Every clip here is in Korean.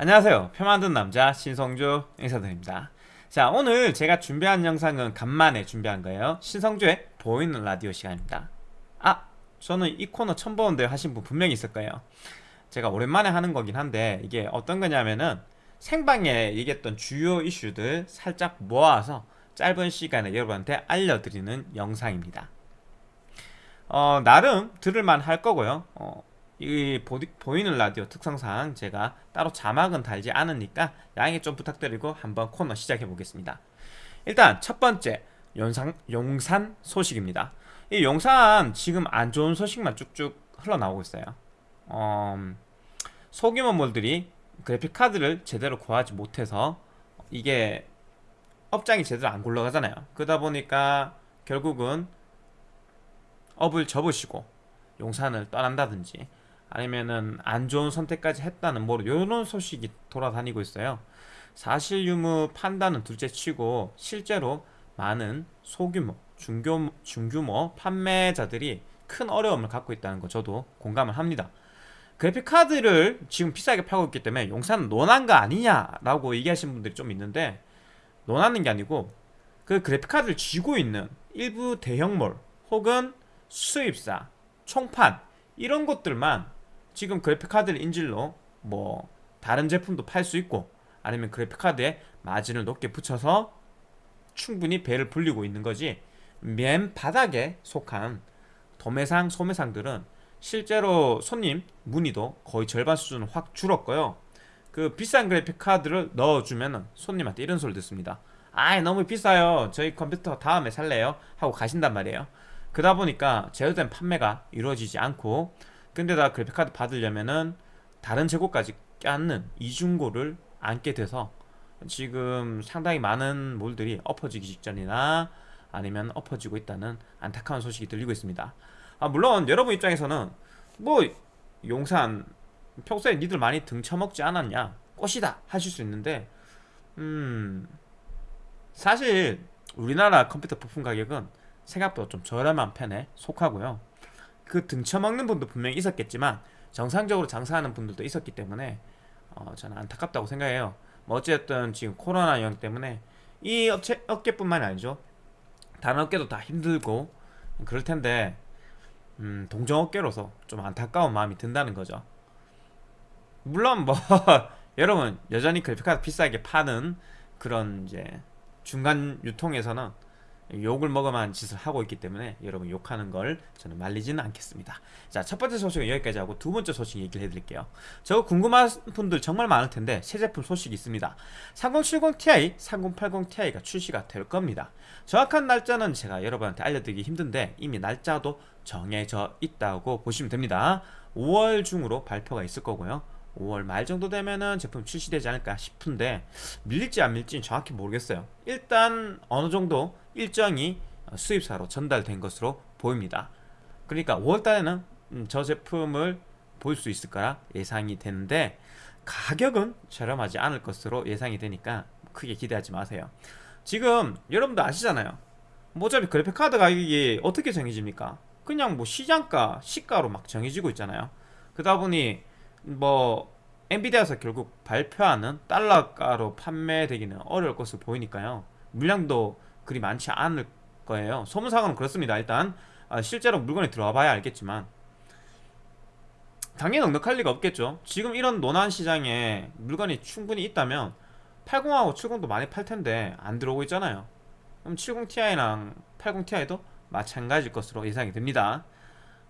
안녕하세요. 표 만든 남자 신성주 인사드립니다. 자 오늘 제가 준비한 영상은 간만에 준비한 거예요. 신성주의 보이는 라디오 시간입니다. 아 저는 이 코너 처음 보는데 하신 분 분명히 있을 거예요. 제가 오랜만에 하는 거긴 한데 이게 어떤 거냐면은 생방에 얘기했던 주요 이슈들 살짝 모아서 짧은 시간에 여러분한테 알려드리는 영상입니다. 어, 나름 들을만 할 거고요. 어, 이 보이는 라디오 특성상 제가 따로 자막은 달지 않으니까 양해 좀 부탁드리고 한번 코너 시작해 보겠습니다. 일단 첫 번째 용산, 용산 소식입니다. 이 용산 지금 안 좋은 소식만 쭉쭉 흘러나오고 있어요. 어, 소규모 몰들이 그래픽카드를 제대로 구하지 못해서 이게 업장이 제대로 안 굴러가잖아요. 그러다 보니까 결국은 업을 접으시고 용산을 떠난다든지 아니면은 안 좋은 선택까지 했다는 뭐 이런 소식이 돌아다니고 있어요. 사실 유무 판단은 둘째치고 실제로 많은 소규모, 중규모, 중규모 판매자들이 큰 어려움을 갖고 있다는 거 저도 공감을 합니다. 그래픽 카드를 지금 비싸게 팔고 있기 때문에 용산은 논한 거 아니냐라고 얘기하시는 분들이 좀 있는데 논하는 게 아니고 그 그래픽 카드를 쥐고 있는 일부 대형몰 혹은 수입사, 총판 이런 것들만 지금 그래픽카드를 인질로 뭐 다른 제품도 팔 수 있고 아니면 그래픽카드에 마진을 높게 붙여서 충분히 배를 불리고 있는 거지. 맨 바닥에 속한 도매상, 소매상들은 실제로 손님 문의도 거의 절반 수준을 확 줄었고요. 그 비싼 그래픽카드를 넣어주면 손님한테 이런 소리 듣습니다. 아이 너무 비싸요. 저희 컴퓨터 다음에 살래요? 하고 가신단 말이에요. 그러다 보니까 제어된 판매가 이루어지지 않고 근데다 그래픽카드 받으려면은 다른 재고까지 껴안는 이중고를 안게 돼서 지금 상당히 많은 몰들이 엎어지기 직전이나 아니면 엎어지고 있다는 안타까운 소식이 들리고 있습니다. 아 물론 여러분 입장에서는 뭐 용산 평소에 니들 많이 등쳐먹지 않았냐? 꽃이다 하실 수 있는데 음 사실 우리나라 컴퓨터 부품 가격은 생각보다 좀 저렴한 편에 속하고요 그 등쳐먹는 분도 분명히 있었겠지만 정상적으로 장사하는 분들도 있었기 때문에 어, 저는 안타깝다고 생각해요. 뭐 어쨌든 지금 코로나 영향 때문에 이 업체, 업계뿐만이 아니죠. 다른 업계도 다 힘들고 그럴 텐데 음, 동종업계로서 좀 안타까운 마음이 든다는 거죠. 물론 뭐 여러분 여전히 그래픽카드 비싸게 파는 그런 이제 중간 유통에서는 욕을 먹어만 짓을 하고 있기 때문에 여러분 욕하는 걸 저는 말리지는 않겠습니다. 자 첫 번째 소식은 여기까지 하고 두 번째 소식 얘기를 해드릴게요. 저 궁금한 분들 정말 많을 텐데 새 제품 소식이 있습니다. 3070ti, 3080ti가 출시가 될 겁니다. 정확한 날짜는 제가 여러분한테 알려드리기 힘든데 이미 날짜도 정해져 있다고 보시면 됩니다. 5월 중으로 발표가 있을 거고요 5월 말 정도 되면은 제품 출시되지 않을까 싶은데 밀릴지 안 밀릴지는 정확히 모르겠어요. 일단 어느 정도 일정이 수입사로 전달된 것으로 보입니다. 그러니까 5월달에는 음, 저 제품을 볼 수 있을 거라 예상이 되는데 가격은 저렴하지 않을 것으로 예상이 되니까 크게 기대하지 마세요. 지금 여러분도 아시잖아요. 뭐 어차피 그래픽카드 가격이 어떻게 정해집니까? 그냥 뭐 시장가 시가로 막 정해지고 있잖아요. 그러다 보니 뭐 엔비디아에서 결국 발표하는 달러가로 판매되기는 어려울 것으로 보이니까요. 물량도 그리 많지 않을 거예요. 소문상으로는 그렇습니다. 일단 아, 실제로 물건이 들어와 봐야 알겠지만. 당연히 넉넉할 리가 없겠죠. 지금 이런 논한 시장에 물건이 충분히 있다면 80하고 70도 많이 팔 텐데 안 들어오고 있잖아요. 그럼 70ti랑 80ti도 마찬가지일 것으로 예상이 됩니다.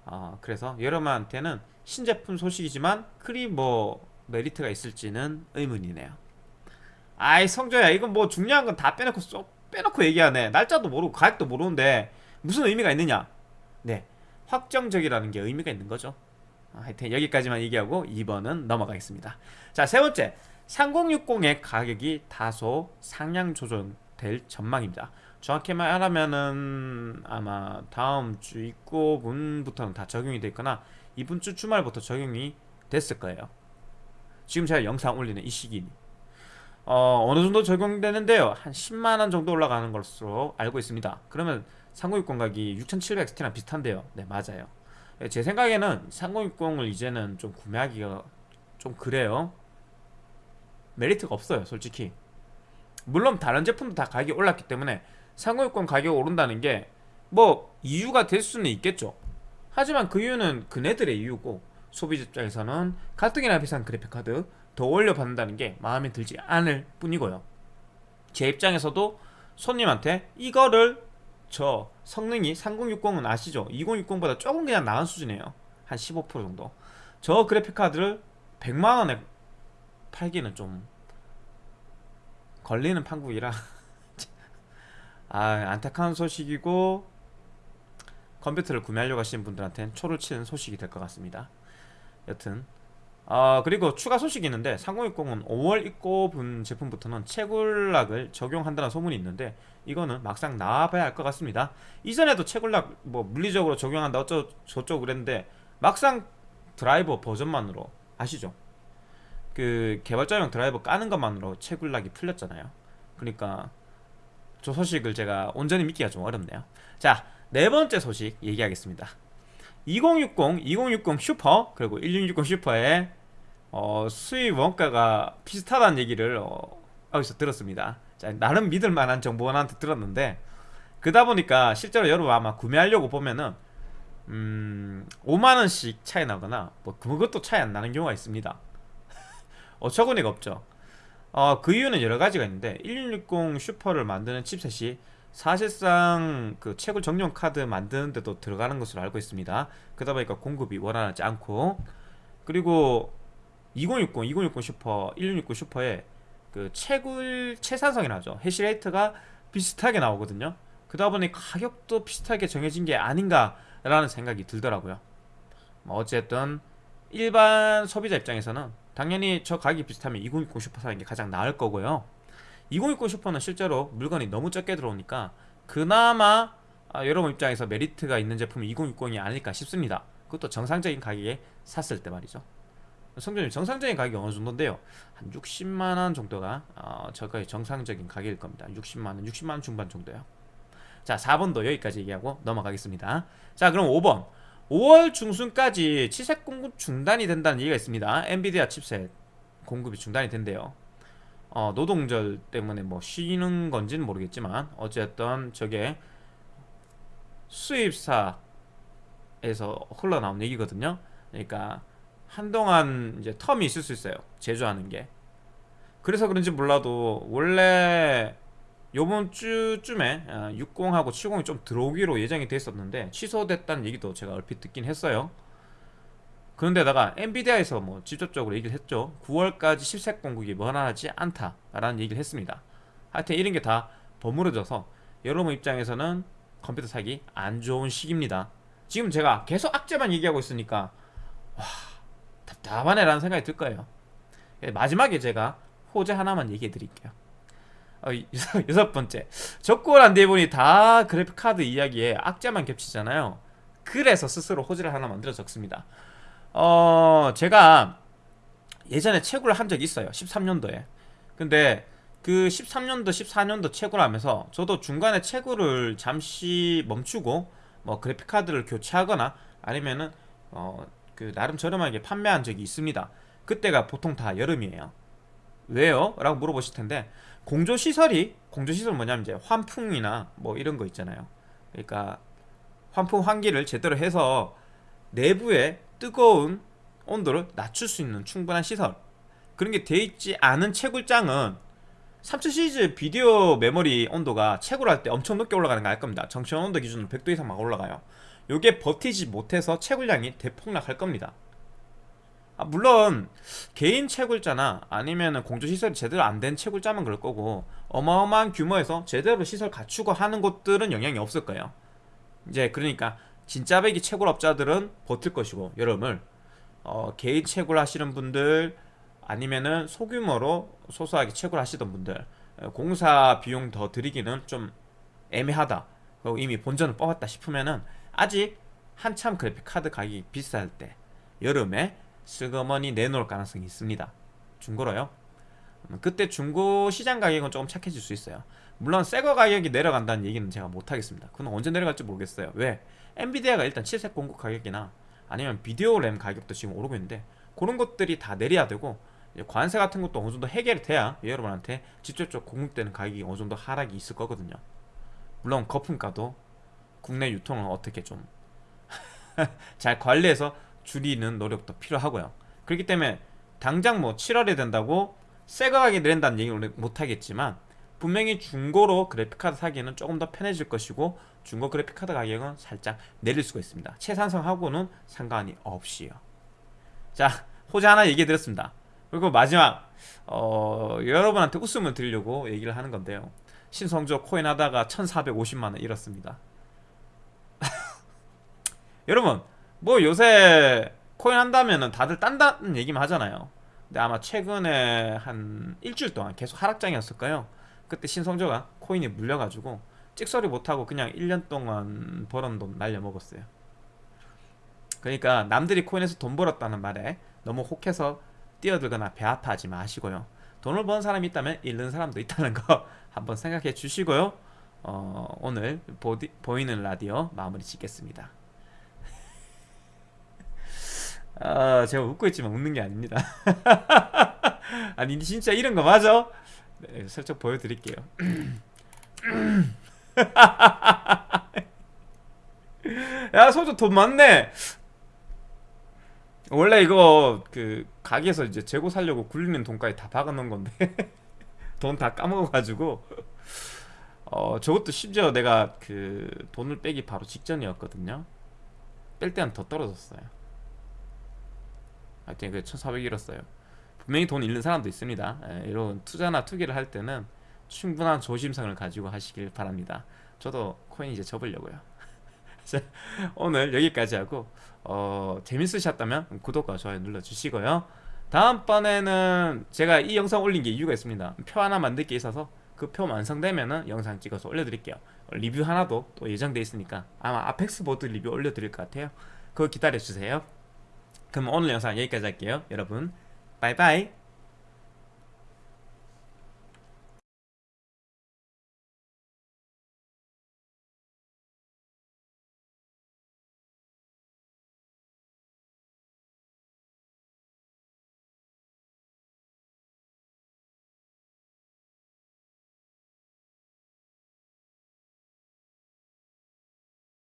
어, 그래서 여러분한테는 신제품 소식이지만 그리 뭐 메리트가 있을지는 의문이네요. 아이 성조야 이건 뭐 중요한 건 다 빼놓고 쏙 빼놓고 얘기하네. 날짜도 모르고 가격도 모르는데 무슨 의미가 있느냐? 네 확정적이라는 게 의미가 있는 거죠. 아, 하여튼 여기까지만 얘기하고 2번은 넘어가겠습니다. 자 세 번째. 3060의 가격이 다소 상향 조정될 전망입니다. 정확히 말하면은 아마 다음 주 입고분부터는 다 적용이 됐거나 이번 주 주말부터 적용이 됐을 거예요. 지금 제가 영상 올리는 이 시기니 어, 어느 정도 적용되는데요. 한 10만원 정도 올라가는 것으로 알고 있습니다. 그러면 3060 가격이 6700XT랑 비슷한데요. 네 맞아요. 제 생각에는 3060을 이제는 좀 구매하기가 좀 그래요. 메리트가 없어요 솔직히. 물론 다른 제품도 다 가격이 올랐기 때문에 3060 가격이 오른다는 게 뭐 이유가 될 수는 있겠죠 하지만 그 이유는 그네들의 이유고 소비자 입장에서는 가뜩이나 비싼 그래픽카드 더 올려 받는다는 게 마음에 들지 않을 뿐이고요. 제 입장에서도 손님한테 이거를 저 성능이 3060은 아시죠? 2060보다 조금 그냥 나은 수준이에요. 한 15% 정도. 저 그래픽카드를 100만원에 팔기는 좀 걸리는 판국이라 아 안타까운 소식이고 컴퓨터를 구매하려고 하시는 분들한테는 초를 치는 소식이 될 것 같습니다. 여튼 아 그리고 추가 소식이 있는데 3060은 5월 입고 분 제품부터는 채굴락을 적용한다는 소문이 있는데 이거는 막상 나와봐야 할 것 같습니다. 이전에도 채굴락 뭐 물리적으로 적용한다 어쩌 저쩌고 그랬는데 막상 드라이버 버전만으로 아시죠? 그 개발자용 드라이버 까는 것만으로 채굴락이 풀렸잖아요. 그러니까 저 소식을 제가 온전히 믿기가 좀 어렵네요. 자 네 번째 소식 얘기하겠습니다. 2060, 2060 슈퍼 그리고 1660 슈퍼의 어, 수입 원가가 비슷하다는 얘기를 어, 어디서 들었습니다. 자, 나름 믿을 만한 정보원한테 들었는데 그다 보니까 실제로 여러분 아마 구매하려고 보면은 음, 5만원씩 차이 나거나 뭐 그것도 차이 안 나는 경우가 있습니다. 어처구니가 없죠. 어, 그 이유는 여러 가지가 있는데 1660 슈퍼를 만드는 칩셋이 사실상 그 채굴 정령 카드 만드는데도 들어가는 것으로 알고 있습니다. 그러다 보니까 공급이 원활하지 않고. 그리고 2060, 2060 슈퍼, 1660 슈퍼에 그 채굴 채산성이라죠. hash rate가 비슷하게 나오거든요. 그러다 보니 가격도 비슷하게 정해진 게 아닌가라는 생각이 들더라고요. 뭐 어쨌든 일반 소비자 입장에서는 당연히 저 가격이 비슷하면 2060 슈퍼 사는 게 가장 나을 거고요 2060 슈퍼는 실제로 물건이 너무 적게 들어오니까 그나마 아, 여러분 입장에서 메리트가 있는 제품이 2060이 아닐까 싶습니다. 그것도 정상적인 가격에 샀을 때 말이죠. 성준님 정상적인 가격이 어느 정도인데요? 한 60만원 정도가 어, 저가의 정상적인 가격일 겁니다. 60만원 60만원 중반 정도요. 자 4번도 여기까지 얘기하고 넘어가겠습니다. 자 그럼 5번. 5월 중순까지 칩셋 공급 중단이 된다는 얘기가 있습니다. 엔비디아 칩셋 공급이 중단이 된대요 어, 노동절 때문에 뭐 쉬는 건지는 모르겠지만 어쨌든 저게 수입사에서 흘러나온 얘기거든요. 그러니까 한동안 이제 텀이 있을 수 있어요. 제조하는 게. 그래서 그런지 몰라도 원래 요번 주쯤에 60하고 어, 70이 좀 들어오기로 예정이 돼 있었는데 취소됐다는 얘기도 제가 얼핏 듣긴 했어요 그런데다가 엔비디아에서 뭐 직접적으로 얘기를 했죠. 9월까지 10색 공급이 원활하지 않다라는 얘기를 했습니다. 하여튼 이런 게 다 버무려져서 여러분 입장에서는 컴퓨터 사기 안 좋은 시기입니다. 지금 제가 계속 악재만 얘기하고 있으니까 와 답답하네 라는 생각이 들 거예요. 예, 마지막에 제가 호재 하나만 얘기해 드릴게요. 어, 여섯 번째. 적고란 대본이 다 그래픽카드 이야기에 악재만 겹치잖아요. 그래서 스스로 호재를 하나 만들어 적습니다 어 제가 예전에 채굴을 한 적이 있어요. 13년도에. 근데 그 13년도 14년도 채굴 하면서 저도 중간에 채굴을 잠시 멈추고 뭐 그래픽카드를 교체하거나 아니면은 어 그 나름 저렴하게 판매한 적이 있습니다. 그때가 보통 다 여름이에요. 왜요? 라고 물어보실 텐데 공조시설이 공조시설 뭐냐면 이제 환풍이나 뭐 이런 거 있잖아요. 그러니까 환풍 환기를 제대로 해서 내부에 뜨거운 온도를 낮출 수 있는 충분한 시설. 그런 게 돼 있지 않은 채굴장은 30 시리즈 비디오 메모리 온도가 채굴 할 때 엄청 높게 올라가는 거 알 겁니다. 정tion 온도 기준으로 100도 이상 막 올라가요. 요게 버티지 못해서 채굴량이 대폭락할 겁니다. 아, 물론 개인 채굴자나 아니면 공조시설이 제대로 안 된 채굴자만 그럴 거고 어마어마한 규모에서 제대로 시설 갖추고 하는 곳들은 영향이 없을 거예요. 이제 그러니까 진짜 배기 채굴업자들은 버틸 것이고 여름을 어, 개인 채굴 하시는 분들 아니면은 소규모로 소소하게 채굴 하시던 분들 어, 공사 비용 더 드리기는 좀 애매하다. 그리고 이미 본전을 뽑았다 싶으면은 아직 한참 그래픽 카드 가격이 비쌀 때 여름에 슬그머니 내놓을 가능성이 있습니다. 중고로요. 음, 그때 중고 시장 가격은 조금 착해질 수 있어요 물론 새거 가격이 내려간다는 얘기는 제가 못하겠습니다 그건 언제 내려갈지 모르겠어요 왜? 엔비디아가 일단 칩셋 공급 가격이나 아니면 비디오 램 가격도 지금 오르고 있는데 그런 것들이 다 내려야 되고 관세 같은 것도 어느 정도 해결이 돼야 여러분한테 직접적 공급되는 가격이 어느 정도 하락이 있을 거거든요. 물론 거품가도 국내 유통을 어떻게 좀 잘 관리해서 줄이는 노력도 필요하고요. 그렇기 때문에 당장 뭐 7월에 된다고 새 가격이 내린다는 얘기를 못 하겠지만 분명히 중고로 그래픽카드 사기에는 조금 더 편해질 것이고 중고 그래픽카드 가격은 살짝 내릴 수가 있습니다. 최산성하고는 상관이 없이요. 자, 호재 하나 얘기해 드렸습니다. 그리고 마지막 어, 여러분한테 웃음을 드리려고 얘기를 하는 건데요. 신성조 코인 하다가 1,450만 원 잃었습니다. 여러분, 뭐 요새 코인 한다면은 다들 딴다는 얘기만 하잖아요. 근데 아마 최근에 한 일주일 동안 계속 하락장이었을까요? 그때 신성조가 코인이 물려가지고 찍소리 못하고 그냥 1년 동안 벌은 돈 날려먹었어요. 그러니까 남들이 코인에서 돈 벌었다는 말에 너무 혹해서 뛰어들거나 배 아파하지 마시고요. 돈을 버는 사람이 있다면 잃는 사람도 있다는 거 한번 생각해 주시고요. 어, 오늘 보디, 보이는 라디오 마무리 짓겠습니다. 아, 제가 웃고 있지만 웃는 게 아닙니다. 아니 진짜 이런 거 맞아? 네, 살짝 보여드릴게요. 야 소주 돈 많네. 원래 이거 그 가게에서 이제 재고 살려고 굴리는 돈까지 다 박아놓은 건데 돈 다 까먹어가지고 어 저것도 심지어 내가 그 돈을 빼기 바로 직전이었거든요. 뺄 때는 더 떨어졌어요. 하여튼 그 1,400 잃었어요. 분명히 돈 잃는 사람도 있습니다. 예, 이런 투자나 투기를 할 때는 충분한 조심성을 가지고 하시길 바랍니다. 저도 코인 이제 접으려고요. 자, 오늘 여기까지 하고 어, 재밌으셨다면 구독과 좋아요 눌러주시고요. 다음번에는 제가 이 영상 올린 게 이유가 있습니다. 표 하나 만들 게 있어서 그 표 완성되면 은 영상 찍어서 올려드릴게요. 리뷰 하나도 또 예정돼 있으니까 아마 아펙스 보드 리뷰 올려드릴 것 같아요. 그거 기다려주세요. 그럼 오늘 영상 여기까지 할게요. 여러분, 바이바이.